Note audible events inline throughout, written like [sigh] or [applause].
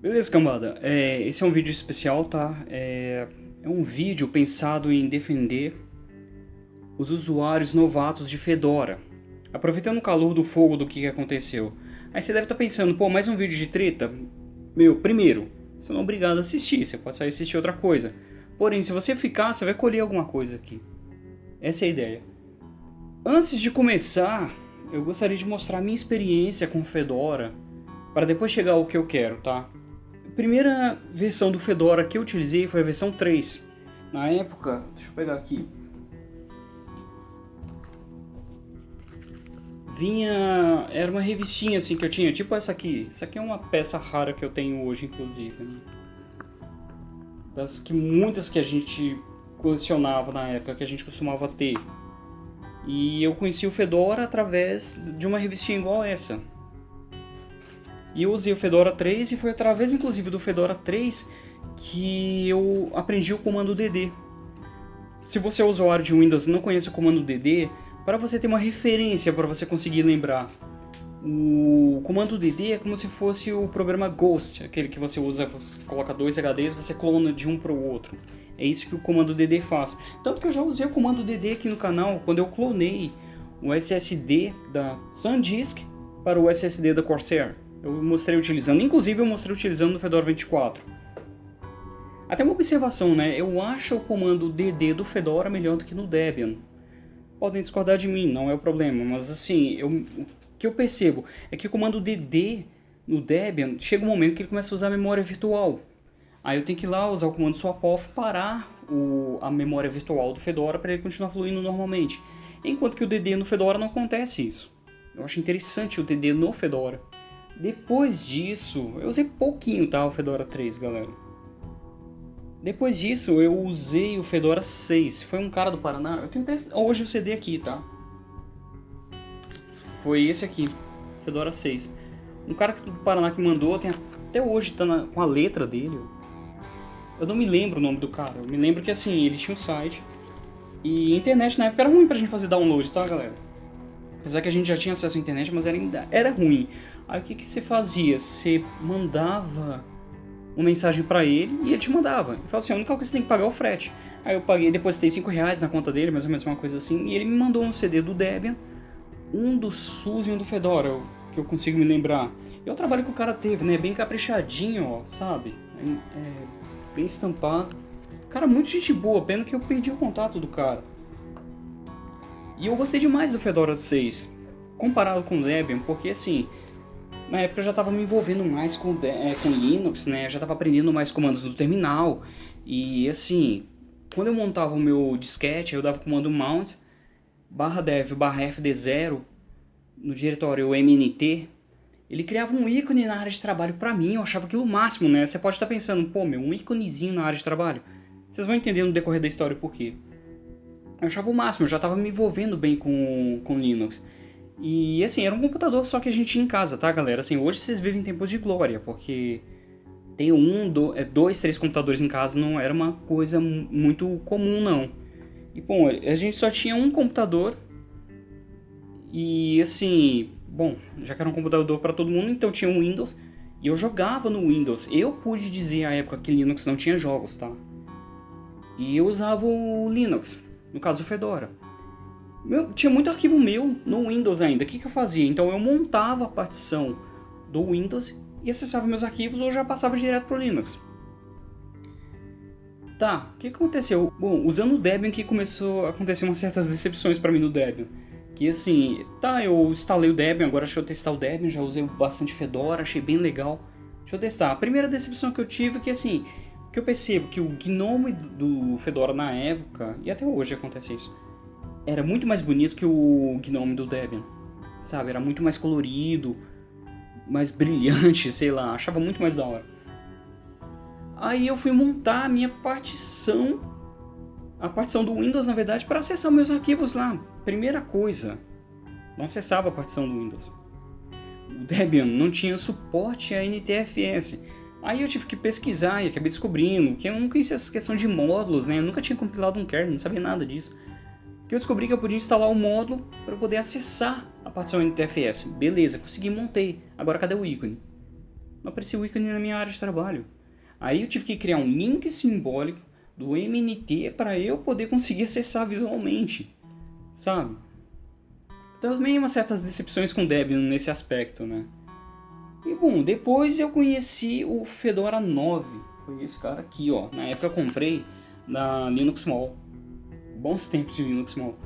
Beleza, cambada. É, esse é um vídeo especial, tá? É, é um vídeo pensado em defender os usuários novatos de Fedora. Aproveitando o calor do fogo do que aconteceu. Aí você deve estar pensando, pô, mais um vídeo de treta? Meu, primeiro, você não é obrigado a assistir, você pode sair assistir outra coisa. Porém, se você ficar, você vai colher alguma coisa aqui. Essa é a ideia. Antes de começar, eu gostaria de mostrar minha experiência com Fedora, para depois chegar ao que eu quero, tá? A primeira versão do Fedora que eu utilizei foi a versão 3. Na época, deixa eu pegar aqui. Vinha, era uma revistinha assim que eu tinha, tipo essa aqui. Essa aqui é uma peça rara que eu tenho hoje, inclusive. Né? Das que muitas que a gente colecionava na época, que a gente costumava ter. E eu conheci o Fedora através de uma revistinha igual essa. E eu usei o Fedora 3 e foi através inclusive do Fedora 3 que eu aprendi o comando DD. Se você é usuário de Windows e não conhece o comando DD, para você ter uma referência para você conseguir lembrar. O comando DD é como se fosse o programa Ghost, aquele que você usa, você coloca dois HDs, você clona de um para o outro. É isso que o comando DD faz. Tanto que eu já usei o comando DD aqui no canal quando eu clonei o SSD da SanDisk para o SSD da Corsair. Eu mostrei utilizando, inclusive eu mostrei utilizando no Fedora 24. Até uma observação, né? Eu acho o comando DD do Fedora melhor do que no Debian. Podem discordar de mim, não é o problema, mas assim, eu, o que eu percebo é que o comando DD no Debian chega um momento que ele começa a usar memória virtual. Aí eu tenho que ir lá usar o comando swap-off parar o, a memória virtual do Fedora para ele continuar fluindo normalmente. Enquanto que o DD no Fedora não acontece isso. Eu acho interessante o DD no Fedora. Depois disso, eu usei pouquinho tá, o Fedora 3, galera. Depois disso, eu usei o Fedora 6. Foi um cara do Paraná. Eu tenho até hoje o CD aqui, tá? Foi esse aqui, Fedora 6. Um cara do Paraná que mandou, tem até hoje tá na, com a letra dele. Eu não me lembro o nome do cara. Eu me lembro que assim, ele tinha um site. E internet na época era ruim pra gente fazer download, tá, galera? Apesar que a gente já tinha acesso à internet, mas era, ainda, era ruim. Aí o que, que você fazia? Você mandava uma mensagem para ele e ele te mandava. Ele falou assim, a única coisa que você tem que pagar é o frete. Aí eu paguei, depositei 5 reais na conta dele, mais ou menos uma coisa assim, e ele me mandou um CD do Debian, um do SUSE e um do Fedora, que eu consigo me lembrar. E o trabalho que o cara teve, né? Bem caprichadinho, ó, sabe? É, é, bem estampado. Cara, muito gente boa, pena que eu perdi o contato do cara. E eu gostei demais do Fedora 6, comparado com o Debian, porque assim, na época eu já estava me envolvendo mais com, é, com Linux, né? Eu já estava aprendendo mais comandos do terminal. E assim, quando eu montava o meu disquete, eu dava o comando mount barra dev barra fd0 no diretório mnt, ele criava um ícone na área de trabalho para mim, eu achava aquilo o máximo, né? Você pode estar pensando, pô, meu, um íconezinho na área de trabalho. Vocês vão entender no decorrer da história por quê. Eu achava o máximo, eu já estava me envolvendo bem com, com Linux. E assim, era um computador só que a gente tinha em casa, tá galera? Assim, hoje vocês vivem tempos de glória, porque tem um, é, dois, três computadores em casa não era uma coisa muito comum não. E bom, a gente só tinha um computador e assim, bom, já que era um computador para todo mundo, então tinha um Windows e eu jogava no Windows. Eu pude dizer à época que Linux não tinha jogos, tá? E eu usava o Linux no caso o Fedora. Meu, tinha muito arquivo meu no Windows ainda. O que, que eu fazia? Então eu montava a partição do Windows e acessava meus arquivos ou já passava direto para o Linux. Tá, o que aconteceu? Bom, usando o Debian que começou a acontecer umas certas decepções para mim no Debian. Que assim, tá, eu instalei o Debian, agora deixa eu testar o Debian, já usei bastante Fedora, achei bem legal. Deixa eu testar. A primeira decepção que eu tive é que assim, que eu percebo que o Gnome do Fedora na época, e até hoje acontece isso, era muito mais bonito que o Gnome do Debian. Sabe, era muito mais colorido, mais [laughs] brilhante, sei lá, achava muito mais da hora. Aí eu fui montar a minha partição, a partição do Windows na verdade, para acessar meus arquivos lá. Primeira coisa, não acessava a partição do Windows. O Debian não tinha suporte a NTFS. Aí eu tive que pesquisar e acabei descobrindo que eu não conhecia essa questão de módulos, né? Eu nunca tinha compilado um kernel, não sabia nada disso. Que eu descobri que eu podia instalar um módulo para poder acessar a partição NTFS. Beleza, consegui, montei. Agora cadê o ícone? Não apareceu o ícone na minha área de trabalho. Aí eu tive que criar um link simbólico do MNT para eu poder conseguir acessar visualmente, sabe? Também umas certas decepções com Debian nesse aspecto, né? E bom, depois eu conheci o Fedora 9, foi esse cara aqui, ó. Na época eu comprei na Linux Mall, bons tempos de Linux Mall.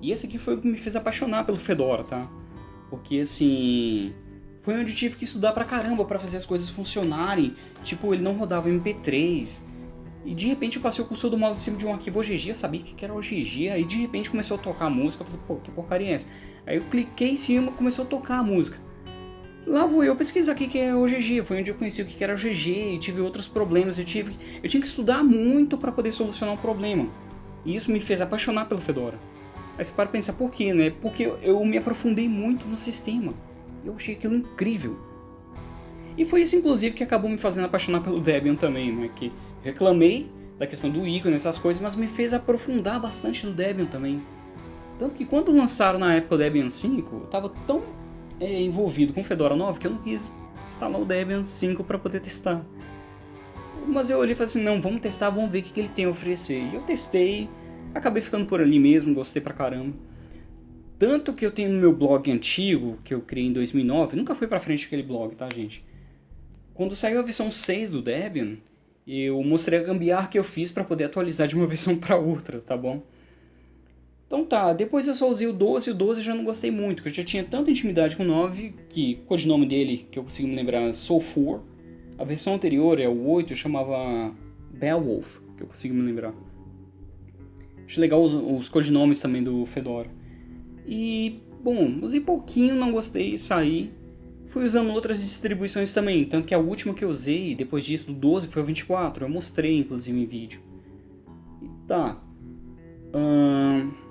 E esse aqui foi o que me fez apaixonar pelo Fedora, tá? Porque assim, foi onde tive que estudar pra caramba para fazer as coisas funcionarem. Tipo, ele não rodava MP3, e de repente eu passei o cursor do mouse acima de um arquivo OGG, eu sabia que era OGG, aí de repente começou a tocar a música, eu falei, pô, que porcaria é essa? Aí eu cliquei em cima e começou a tocar a música. Lá vou eu pesquisar o que é OGG, foi onde eu conheci o que era OGG e tive outros problemas, eu, tive, eu tinha que estudar muito para poder solucionar o um problema. E isso me fez apaixonar pelo Fedora. Aí você para pensar, por quê, né? Porque eu me aprofundei muito no sistema. Eu achei aquilo incrível. E foi isso, inclusive, que acabou me fazendo apaixonar pelo Debian também, né? Que reclamei da questão do ícone, essas coisas, mas me fez aprofundar bastante no Debian também. Tanto que quando lançaram na época o Debian 5, eu estava tão é, envolvido com Fedora 9 que eu não quis instalar o Debian 5 para poder testar. Mas eu olhei e falei assim, não, vamos testar, vamos ver o que, que ele tem a oferecer. E eu testei, acabei ficando por ali mesmo, gostei pra caramba. Tanto que eu tenho no meu blog antigo, que eu criei em 2009, nunca fui pra frente aquele blog, tá gente? Quando saiu a versão 6 do Debian, eu mostrei a gambiarra que eu fiz para poder atualizar de uma [laughs] versão para outra, tá bom? Então tá, depois eu só usei o 12 e o 12 já não gostei muito, porque eu já tinha tanta intimidade com o 9, que o codinome dele, que eu consigo me lembrar, é Sulfur. A versão anterior, é o 8, eu chamava Beowulf, que eu consigo me lembrar. Acho legal os, os codinomes também do Fedora. E, bom, usei pouquinho, não gostei, saí. Fui usando outras distribuições também, tanto que a última que eu usei depois disso, do 12, foi o 24. Eu mostrei, inclusive, em vídeo. E tá. Hum,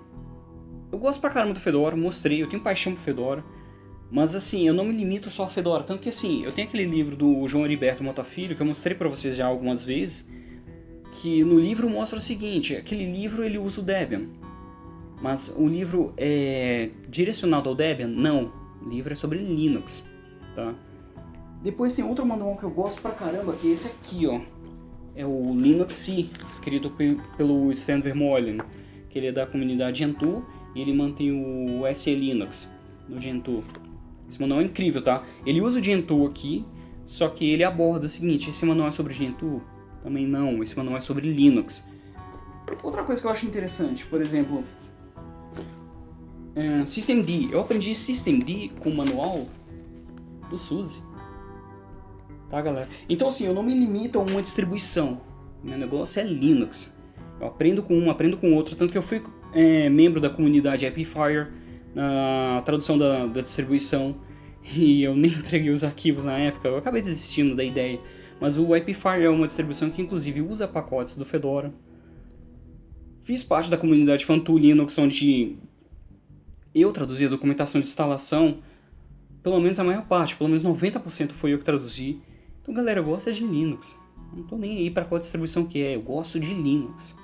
eu gosto pra caramba do Fedora, mostrei, eu tenho paixão por Fedora. Mas assim, eu não me limito só a Fedora, tanto que assim, eu tenho aquele livro do João Heriberto Mota Filho, que eu mostrei pra vocês já algumas vezes, que no livro mostra o seguinte, aquele livro ele usa o Debian. Mas o livro é direcionado ao Debian? Não, o livro é sobre Linux tá? Depois tem outro manual que eu gosto pra caramba, que é esse aqui, ó. É o Linux C, escrito pelo Sven Vermeulen, que ele é da comunidade Gentoo ele mantém o SE Linux no Gentoo. Esse manual é incrível, tá? Ele usa o Gentoo aqui, só que ele aborda o seguinte, esse manual é sobre Gentoo? Também não, esse manual é sobre Linux. Outra coisa que eu acho interessante, por exemplo, é, Systemd. Eu aprendi Systemd com o manual do SUSE. Tá, galera? Então, assim, eu não me limito a uma distribuição. Meu negócio é Linux. Eu aprendo com um, aprendo com outro. Tanto que eu fui é, membro da comunidade Epifire na tradução da, da distribuição. E eu nem [laughs] entreguei os arquivos na época. Eu acabei desistindo da ideia. Mas o Epifire é uma distribuição que, inclusive, usa pacotes do Fedora. Fiz parte da comunidade Fantu Linux, onde eu traduzi a documentação de instalação pelo menos a maior parte, pelo menos 90% foi eu que traduzi. Então galera, eu gosto de Linux. Não tô nem aí para qual distribuição que é, eu gosto de Linux.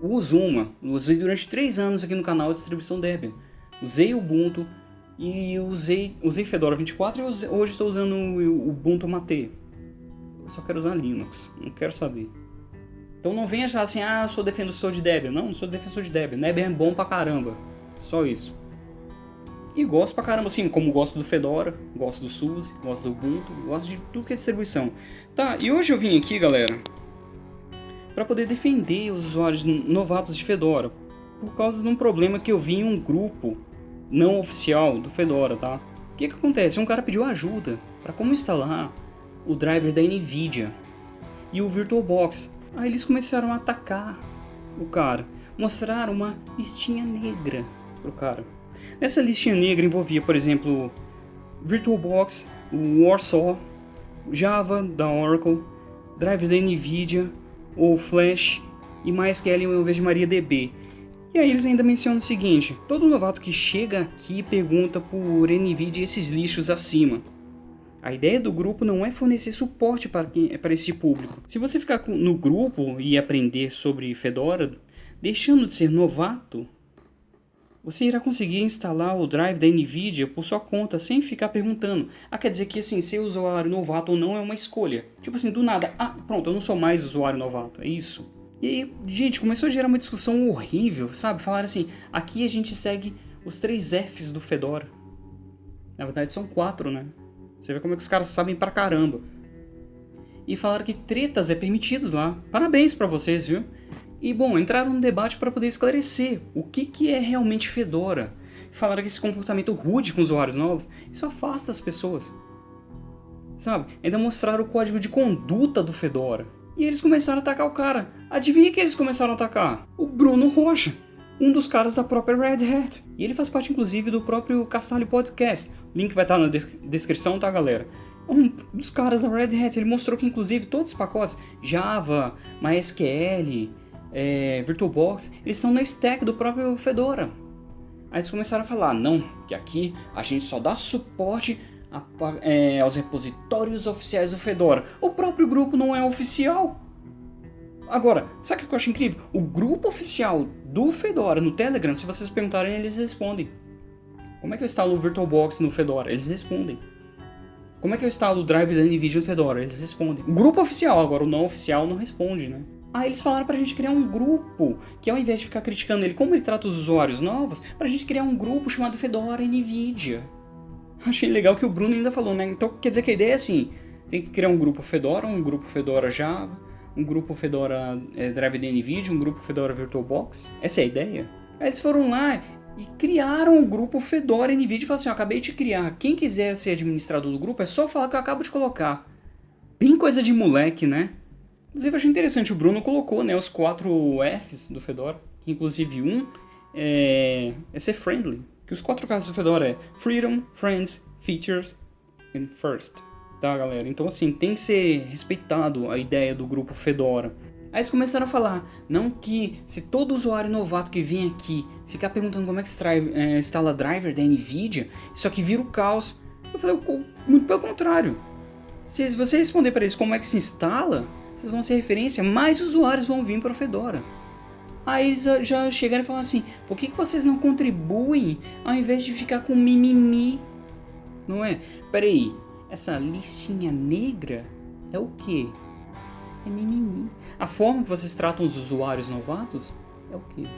Uso uma, usei durante 3 anos aqui no canal a distribuição Debian. Usei Ubuntu e usei, usei Fedora 24 e hoje estou usando o Ubuntu Mate. Eu só quero usar Linux, não quero saber. Então não venha achar assim, ah, eu sou defensor de Debian. Não, não sou defensor de Debian. Debian é bom pra caramba. Só isso. E gosto pra caramba, assim, como gosto do Fedora, gosto do SUSE, gosto do Ubuntu, gosto de tudo que é distribuição. Tá, e hoje eu vim aqui, galera, para poder defender os usuários novatos de Fedora, por causa de um problema que eu vi em um grupo não oficial do Fedora, tá? O que que acontece? Um cara pediu ajuda para como instalar o driver da NVIDIA e o VirtualBox. Aí eles começaram a atacar o cara, mostraram uma listinha negra pro cara. Nessa listinha negra envolvia, por exemplo, VirtualBox, Warsaw, Java da Oracle, Drive da NVIDIA, ou Flash e MySQL em vez de MariaDB. E aí eles ainda mencionam o seguinte, todo novato que chega aqui pergunta por NVIDIA esses lixos acima. A ideia do grupo não é fornecer suporte para, quem, para esse público. Se você ficar no grupo e aprender sobre Fedora, deixando de ser novato, você irá conseguir instalar o drive da NVIDIA por sua conta, sem ficar perguntando. Ah, quer dizer que assim, ser usuário novato ou não é uma escolha. Tipo assim, do nada, ah, pronto, eu não sou mais usuário novato, é isso. E aí, gente, começou a gerar uma discussão horrível, sabe? Falaram assim, aqui a gente segue os três Fs do Fedora. Na verdade são quatro, né? Você vê como é que os caras sabem pra caramba. E falaram que tretas é permitidos lá. Parabéns pra vocês, viu? E bom, entraram no debate para poder esclarecer o que, que é realmente Fedora. Falaram que esse comportamento rude com usuários novos, isso afasta as pessoas. Sabe? Ainda mostraram o código de conduta do Fedora. E eles começaram a atacar o cara. Adivinha quem eles começaram a atacar? O Bruno Rocha, um dos caras da própria Red Hat. E ele faz parte inclusive do próprio Castalho Podcast. O link vai estar na descrição, tá galera? um dos caras da Red Hat, ele mostrou que inclusive todos os pacotes Java, MySQL, é, VirtualBox, eles estão na stack do próprio Fedora. Aí eles começaram a falar, não, que aqui a gente só dá suporte a, é, aos repositórios oficiais do Fedora. O próprio grupo não é oficial. Agora, sabe o que eu acho incrível? O grupo oficial do Fedora no Telegram, se vocês perguntarem, eles respondem. Como é que eu instalo o VirtualBox no Fedora? Eles respondem. Como é que eu instalo o drive da NVIDIA no Fedora? Eles respondem. O grupo oficial, agora o não oficial não responde, né? Aí eles falaram pra gente criar um grupo, que ao invés de ficar criticando ele como ele trata os usuários novos, pra gente criar um grupo chamado Fedora NVIDIA. Achei legal que o Bruno ainda falou, né? Então quer dizer que a ideia é assim, tem que criar um grupo Fedora, um grupo Fedora Java, um grupo Fedora é, Drive da NVIDIA, um grupo Fedora VirtualBox. Essa é a ideia? Aí eles foram lá e criaram o um grupo Fedora NVIDIA e falaram assim, ó, acabei de criar, quem quiser ser administrador do grupo é só falar que eu acabo de colocar. Bem coisa de moleque, né? Inclusive, achei interessante, o Bruno colocou né, os quatro Fs do Fedora, que inclusive um é, é ser friendly. Que os quatro casos do Fedora é Freedom, Friends, Features and First. Tá, galera? Então, assim, tem que ser respeitado a ideia do grupo Fedora. Aí eles começaram a falar, não que se todo usuário novato que vem aqui ficar perguntando como é que se é, instala driver da NVIDIA, isso aqui vira o caos. Eu falei, muito pelo contrário. Se você responder para eles como é que se instala, vocês vão ser referência, mais usuários vão vir para o Fedora. Aí eles já chegaram e falaram assim, por que, que vocês não contribuem ao invés de ficar com mimimi? Não é? Peraí, essa listinha negra é o que? É mimimi. A forma que vocês tratam os usuários novatos é o que?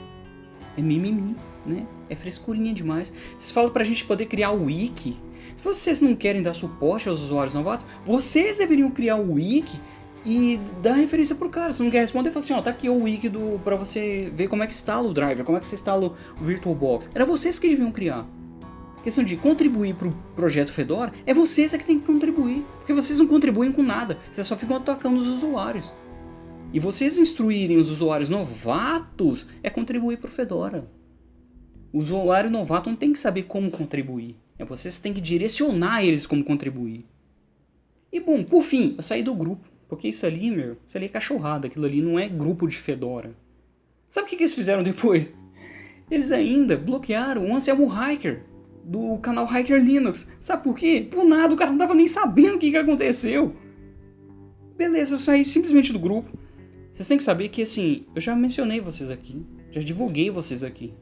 É mimimi, né? É frescurinha demais. Vocês falam pra gente poder criar o wiki. Se vocês não querem dar suporte aos usuários novatos, vocês deveriam criar o wiki e dá referência pro cara. Se não quer responder, fala assim, ó, tá aqui o wiki do, pra você ver como é que instala o driver, como é que você instala o VirtualBox. Era vocês que deviam criar. A questão de contribuir pro projeto Fedora, é vocês é que tem que contribuir. Porque vocês não contribuem com nada, vocês só ficam atacando os usuários. E vocês instruírem os usuários novatos é contribuir pro Fedora. O usuário novato não tem que saber como contribuir. É vocês que têm que direcionar eles como contribuir. E bom, por fim, eu saí do grupo. Porque isso ali, meu, isso ali é cachorrada, aquilo ali não é grupo de Fedora. Sabe o que, que eles fizeram depois? Eles ainda bloquearam o Anselmo Hiker, do canal Hiker Linux. Sabe por quê? Por nada, o cara não tava nem sabendo o que, que aconteceu. Beleza, eu saí simplesmente do grupo. Vocês têm que saber que, assim, eu já mencionei vocês aqui, já divulguei vocês aqui.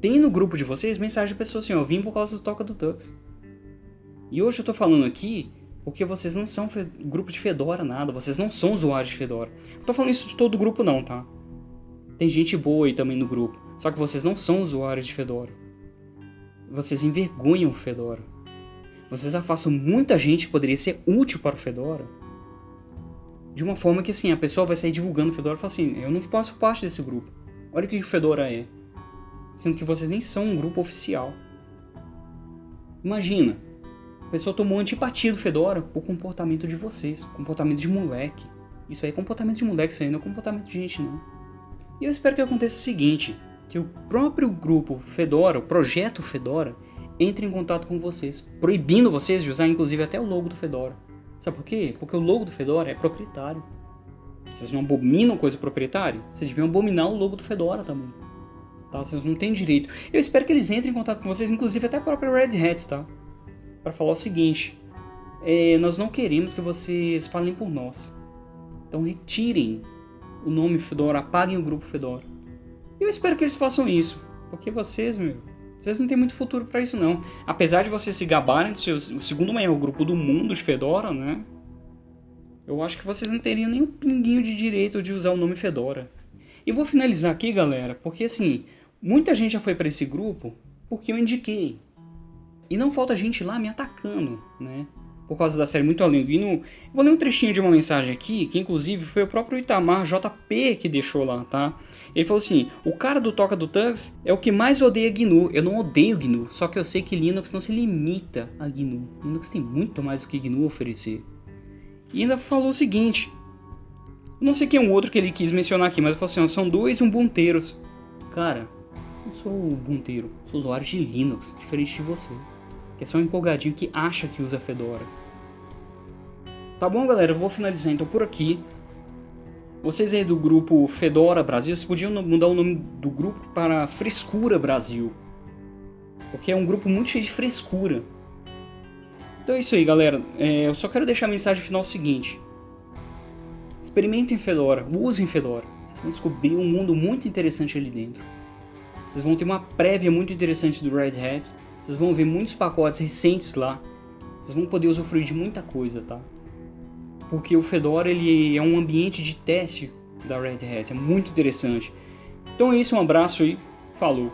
Tem no grupo de vocês mensagem de pessoas assim, ó, vim por causa do Toca do Tux. E hoje eu tô falando aqui porque vocês não são grupo de Fedora, nada. Vocês não são usuários de Fedora. Não tô falando isso de todo o grupo não, tá? Tem gente boa aí também no grupo. Só que vocês não são usuários de Fedora. Vocês envergonham o Fedora. Vocês afastam muita gente que poderia ser útil para o Fedora. De uma forma que assim, a pessoa vai sair divulgando o Fedora e fala assim, eu não faço parte desse grupo. Olha o que o Fedora é. Sendo que vocês nem são um grupo oficial. Imagina, a pessoa tomou antipatia do Fedora por comportamento de vocês, comportamento de moleque. Isso aí é comportamento de moleque, isso aí não é comportamento de gente não. E eu espero que aconteça o seguinte, que o próprio grupo Fedora, o projeto Fedora, entre em contato com vocês, proibindo vocês de usar inclusive até o logo do Fedora. Sabe por quê? Porque o logo do Fedora é proprietário. Vocês não abominam coisa proprietária? Vocês deviam abominar o logo do Fedora também. Tá? Vocês não têm direito. Eu espero que eles entrem em contato com vocês, inclusive até a própria Red Hat, tá? Para falar o seguinte: é, nós não queremos que vocês falem por nós. Então retirem o nome Fedora, apaguem o grupo Fedora. Eu espero que eles façam isso. Porque vocês, meu, vocês não têm muito futuro para isso não. Apesar de vocês se gabarem de ser o segundo maior grupo do mundo de Fedora, né? Eu acho que vocês não teriam nem um pinguinho de direito de usar o nome Fedora. E vou finalizar aqui, galera, porque assim, muita gente já foi para esse grupo porque eu indiquei. E não falta gente lá me atacando, né? Por causa da série Muito Além do Gnu. Vou ler um trechinho de uma mensagem aqui, que inclusive foi o próprio Itamar JP que deixou lá, tá? Ele falou assim, o cara do Toca do Tux é o que mais odeia GNU. Eu não odeio GNU, só que eu sei que Linux não se limita a GNU. Linux tem muito mais do que GNU oferecer. E ainda falou o seguinte, não sei quem é um outro que ele quis mencionar aqui, mas ele falou assim, são dois Ubunteiros. Cara, eu sou Ubunteiro, sou usuário de Linux, diferente de você que é só um empolgadinho que acha que usa Fedora. Tá bom, galera? Eu vou finalizar então por aqui. Vocês aí do grupo Fedora Brasil, vocês podiam mudar o nome do grupo para Frescura Brasil. Porque é um grupo muito cheio de frescura. Então é isso aí, galera. É, eu só quero deixar a mensagem final seguinte. Experimentem Fedora, usem Fedora. Vocês vão descobrir um mundo muito interessante ali dentro. Vocês vão ter uma prévia muito interessante do Red Hat. Vocês vão ver muitos pacotes recentes lá. Vocês vão poder usufruir de muita coisa, tá? Porque o Fedora ele é um ambiente de teste da Red Hat, é muito interessante. Então é isso, um abraço e falou!